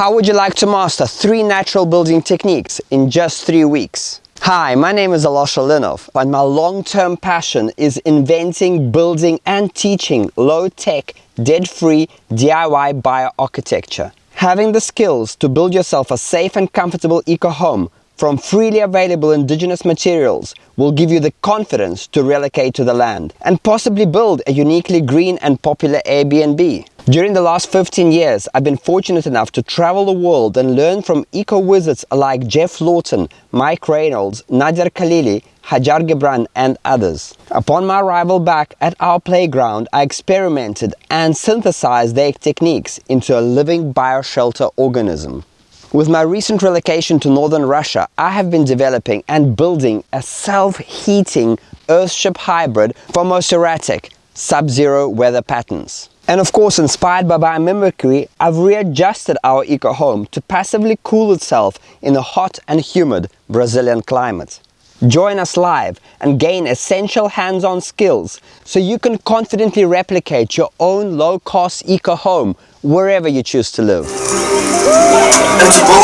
How would you like to master three natural building techniques in just three weeks? Hi, my name is Alosha Linov and my long-term passion is inventing, building and teaching low-tech, dead-free DIY bioarchitecture. Having the skills to build yourself a safe and comfortable eco-home from freely available indigenous materials will give you the confidence to relocate to the land and possibly build a uniquely green and popular Airbnb. During the last 15 years, I've been fortunate enough to travel the world and learn from eco-wizards like Geoff Lawton, Mike Reynolds, Nader Khalili, Hajar Gibran and others. Upon my arrival back at our playground, I experimented and synthesized their techniques into a living bioshelter organism. With my recent relocation to northern Russia, I have been developing and building a self-heating Earthship hybrid for most erratic, sub-zero weather patterns. And of course, inspired by biomimicry, I've readjusted our eco home to passively cool itself in the hot and humid Brazilian climate. Join us live and gain essential hands-on skills so you can confidently replicate your own low-cost eco-home wherever you choose to live. Empty bowl.